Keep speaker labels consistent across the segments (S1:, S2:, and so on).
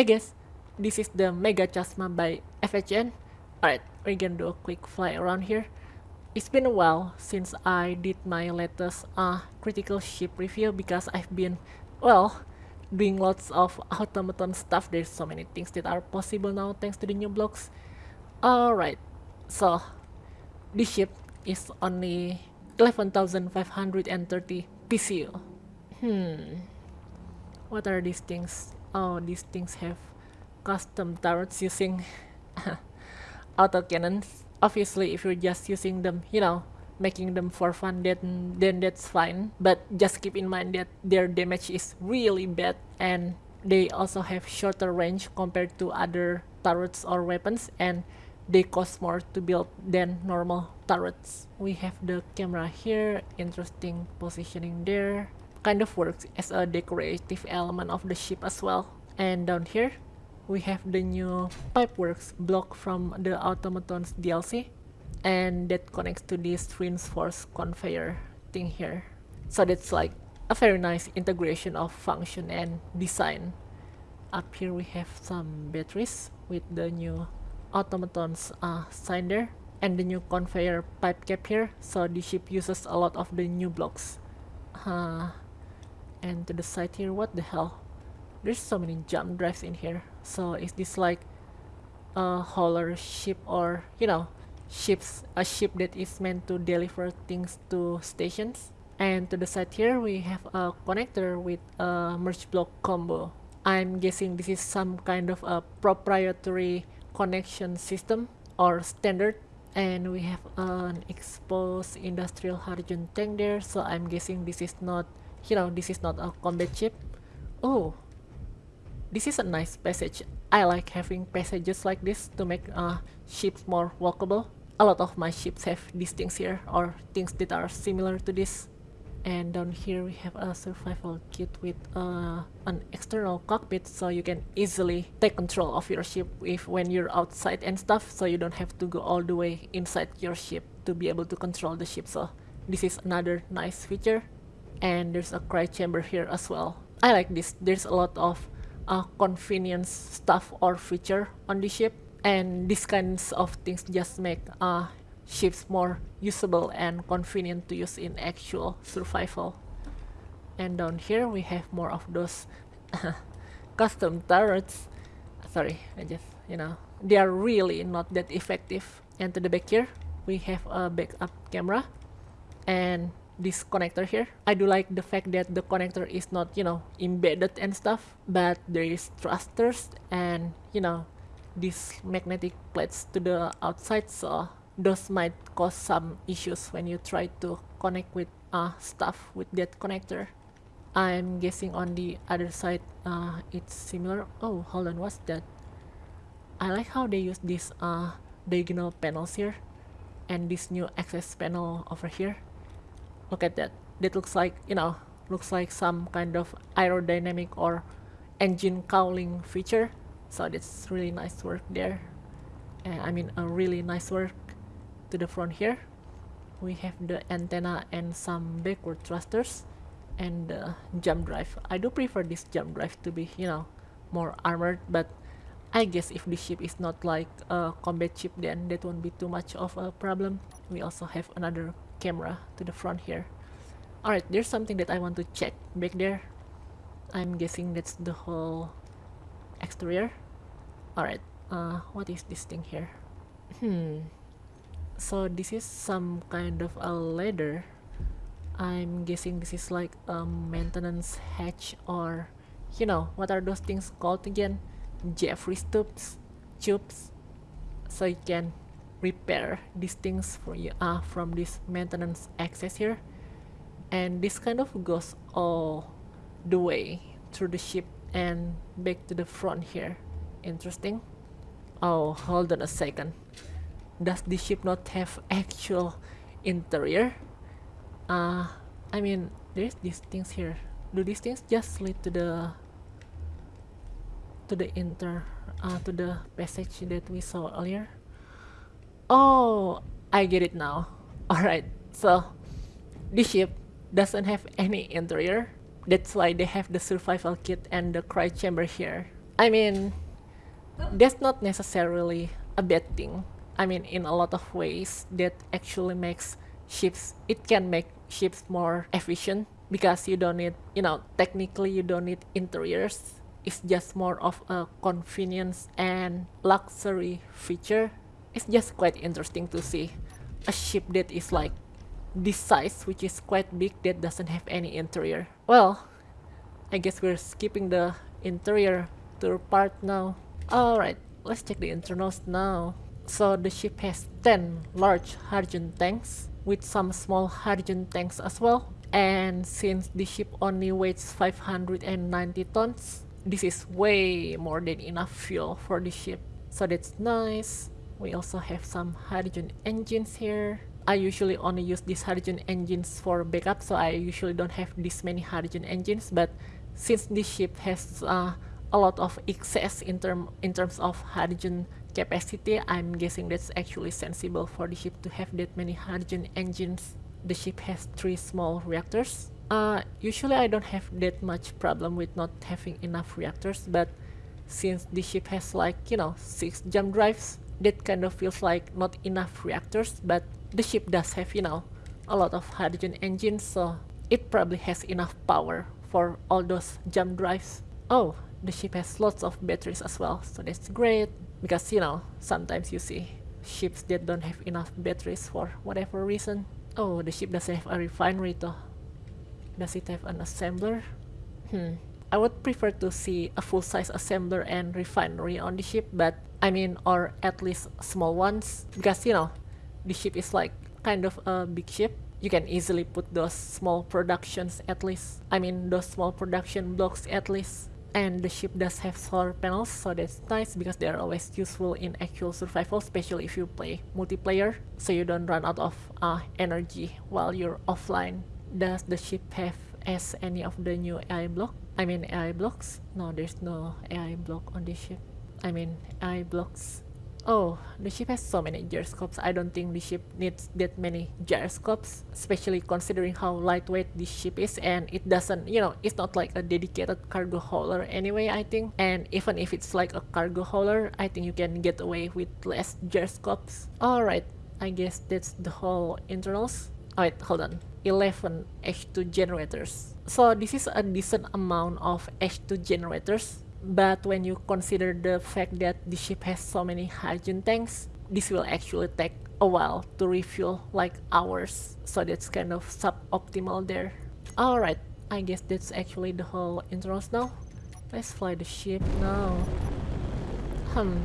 S1: I guess this is the Mega Chasma by FHN. Alright, we're gonna do a quick fly around here. It's been a while since I did my latest uh, critical ship review because I've been, well, doing lots of automaton stuff. There's so many things that are possible now thanks to the new blocks. Alright, so this ship is only 11,530 PCU. Hmm, what are these things? Oh, these things have custom turrets using autocannons. Obviously, if you're just using them, you know, making them for fun, then, then that's fine. But just keep in mind that their damage is really bad and they also have shorter range compared to other turrets or weapons and they cost more to build than normal turrets. We have the camera here, interesting positioning there. Kind of works as a decorative element of the ship as well. And down here, we have the new Pipeworks block from the Automatons DLC. And that connects to this Twins Force conveyor thing here. So that's like a very nice integration of function and design. Up here we have some batteries with the new automatons uh, sign there and the new conveyor pipe cap here so the ship uses a lot of the new blocks uh, and to the side here what the hell? There's so many jump drives in here. So is this like a hauler ship or you know ships a ship that is meant to deliver things to stations? And to the side here we have a connector with a merge block combo. I'm guessing this is some kind of a proprietary connection system or standard. And we have an exposed industrial hydrogen tank there. So I'm guessing this is not you know this is not a combat ship. Oh this is a nice passage. I like having passages like this to make uh, ships more walkable. A lot of my ships have these things here or things that are similar to this. And down here we have a survival kit with uh, an external cockpit so you can easily take control of your ship if when you're outside and stuff so you don't have to go all the way inside your ship to be able to control the ship. So this is another nice feature and there's a cryo chamber here as well I like this there's a lot of uh, convenience stuff or feature on the ship and these kinds of things just make uh, ships more usable and convenient to use in actual survival. And down here we have more of those custom turrets. Sorry, I just, you know, they are really not that effective. And to the back here, we have a backup camera and this connector here. I do like the fact that the connector is not, you know, embedded and stuff, but there is thrusters and, you know, these magnetic plates to the outside so those might cause some issues when you try to connect with uh, stuff with that connector. I'm guessing on the other side uh, it's similar. Oh, hold on, what's that? I like how they use these uh, diagonal panels here and this new access panel over here. Look at that. That looks like, you know, looks like some kind of aerodynamic or engine cowling feature. So that's really nice work there. Uh, I mean, a really nice work to the front here we have the antenna and some backward thrusters and the jump drive I do prefer this jump drive to be you know more armored but I guess if the ship is not like a combat ship then that won't be too much of a problem we also have another camera to the front here. Alright there's something that I want to check back there. I'm guessing that's the whole exterior. Alright uh, what is this thing here? Hmm. So this is some kind of a ladder. I'm guessing this is like a maintenance hatch or you know what are those things called again? Jefferies tubes tubes so you can repair these things for you uh, from this maintenance access here. And this kind of goes all the way through the ship and back to the front here. Interesting. Oh hold on a second. Does the ship not have actual interior? Uh i mean there's these things here. Do these things just lead to the to the inter uh, to the passage that we saw earlier oh i get it now all right so the ship doesn't have any interior that's why they have the survival kit and the cryo chamber here I mean, that's not necessarily a bad thing. I mean, in a lot of ways, that actually makes ships, it can make ships more efficient because you don't need, you know, technically you don't need interiors. It's just more of a convenience and luxury feature. It's just quite interesting to see a ship that is like this size, which is quite big, that doesn't have any interior. Well, I guess we're skipping the interior tour part now. Alright, let's check the internals now. So the ship has 10 large hydrogen tanks with some small hydrogen tanks as well. And since the ship only weighs 590 tons, this is way more than enough fuel for the ship. So that's nice. We also have some hydrogen engines here. I usually only use these hydrogen engines for backup, so I usually don't have this many hydrogen engines, but since this ship has uh, a lot of excess in, term, in terms of hydrogen capacity, I'm guessing that's actually sensible for the ship to have that many hydrogen engines. The ship has three small reactors. Uh, usually I don't have that much problem with not having enough reactors, but since the ship has like, you know, six jump drives, that kind of feels like not enough reactors, but the ship does have, you know, a lot of hydrogen engines, so it probably has enough power for all those jump drives. Oh, the ship has lots of batteries as well, so that's great. Because, you know, sometimes you see ships that don't have enough batteries for whatever reason. Oh, the ship doesn't have a refinery though. Does it have an assembler? Hmm. I would prefer to see a full-size assembler and refinery on the ship, but I mean, or at least small ones, because, you know, the ship is like kind of a big ship. You can easily put those small productions at least I mean those small production blocks at least. And the ship does have solar panels so that's nice because they are always useful in actual survival especially if you play multiplayer. So you don't run out of uh, energy while you're offline. Does the ship have as any of the new AI block I mean AI blocks no there's no AI block on this ship I mean AI blocks Oh, the ship has so many gyroscopes. I don't think the ship needs that many gyroscopes, especially considering how lightweight this ship is and it doesn't, you know, it's not like a dedicated cargo hauler anyway, I think. And even if it's like a cargo hauler, I think you can get away with less gyroscopes. Alright, I guess that's the whole internals. Wait, hold on. 11 H2 generators. So this is a decent amount of H2 generators but when you consider the fact that the ship has so many hydrogen tanks, this will actually take a while to refuel, like hours. So that's kind of suboptimal there. Alright, I guess that's actually the whole internals now. Let's fly the ship now. Hmm.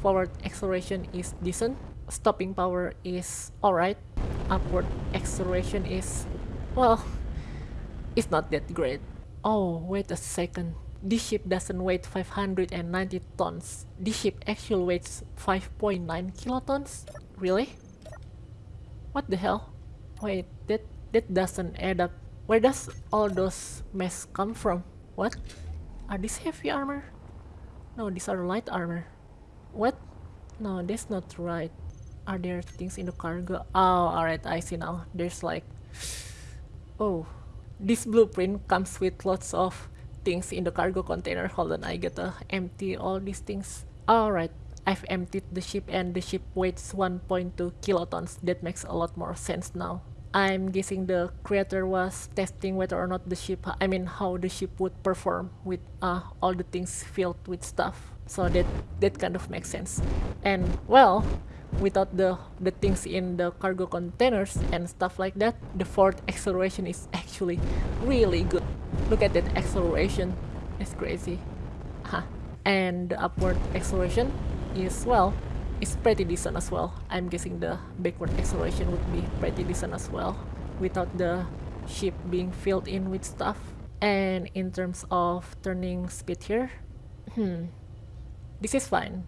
S1: Forward acceleration is decent. Stopping power is alright. Upward acceleration is... well... It's not that great. Oh, wait a second. This ship doesn't weigh 590 tons. This ship actually weighs 5.9 kilotons? Really? What the hell? Wait, that, that doesn't add up. Where does all those mess come from? What? Are these heavy armor? No, these are light armor. What? No, that's not right. Are there things in the cargo? Oh, alright, I see now. There's like... Oh. This blueprint comes with lots of things in the cargo container. Hold on, I gotta empty all these things. Alright, I've emptied the ship and the ship weighs 1.2 kilotons. That makes a lot more sense now. I'm guessing the creator was testing whether or not the ship, I mean how the ship would perform with uh, all the things filled with stuff. So that, that kind of makes sense. And well, without the, the things in the cargo containers and stuff like that, the forward acceleration is actually really good. Look at that acceleration, it's crazy. Huh. And the upward acceleration is, well, it's pretty decent as well. I'm guessing the backward acceleration would be pretty decent as well without the ship being filled in with stuff. And in terms of turning speed here, hmm, this is fine.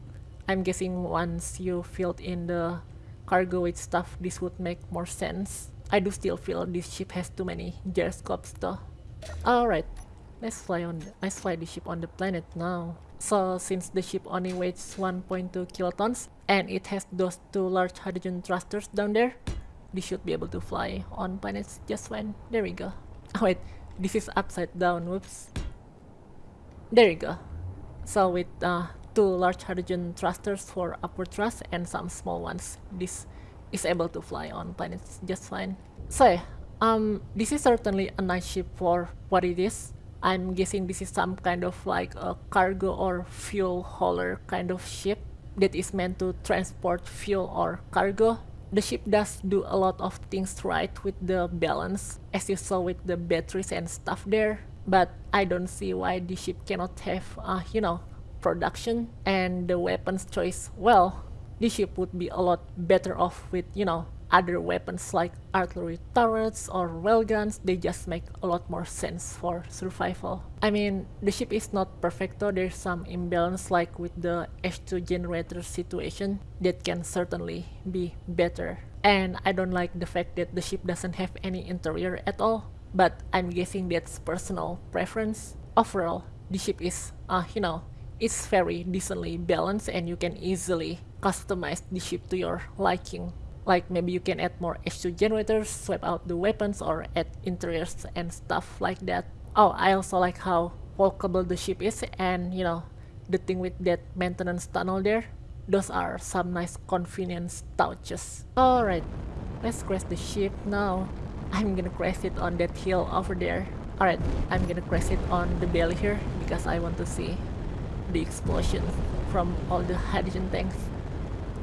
S1: I'm guessing once you filled in the cargo with stuff, this would make more sense. I do still feel this ship has too many gyroscopes though. Alright, let's fly on let's fly the ship on the planet now. So since the ship only weighs 1.2 kilotons and it has those two large hydrogen thrusters down there, this should be able to fly on planets just fine. There we go. Oh wait, this is upside down, whoops. There you go. So with uh, two large hydrogen thrusters for upward thrust and some small ones, this is able to fly on planets just fine. So um, this is certainly a nice ship for what it is. I'm guessing this is some kind of like a cargo or fuel hauler kind of ship that is meant to transport fuel or cargo. The ship does do a lot of things right with the balance, as you saw with the batteries and stuff there. But I don't see why the ship cannot have, uh, you know, production and the weapons choice. Well, the ship would be a lot better off with, you know, other weapons like artillery turrets or railguns, they just make a lot more sense for survival. I mean, the ship is not perfect though, there's some imbalance like with the H2 generator situation that can certainly be better. And I don't like the fact that the ship doesn't have any interior at all, but I'm guessing that's personal preference. Overall, the ship is, uh, you know, it's very decently balanced and you can easily customize the ship to your liking like maybe you can add more H2 generators, swap out the weapons or add interiors and stuff like that. Oh, I also like how walkable the ship is and you know, the thing with that maintenance tunnel there, those are some nice convenience touches. Alright, let's crash the ship now. I'm gonna crash it on that hill over there. Alright, I'm gonna crash it on the belly here because I want to see the explosion from all the hydrogen tanks.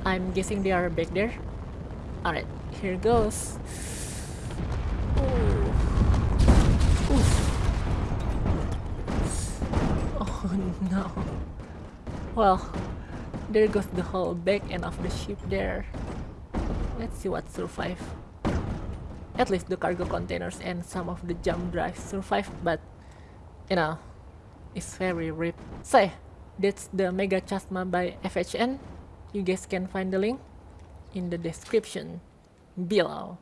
S1: I'm guessing they are back there Alright, here goes. Oh Oof. Oh no. Well, there goes the whole back end of the ship there. Let's see what survived. At least the cargo containers and some of the jump drives survived, but you know, it's very ripped. So, that's the Mega Chasma by FHN. You guys can find the link in the description below.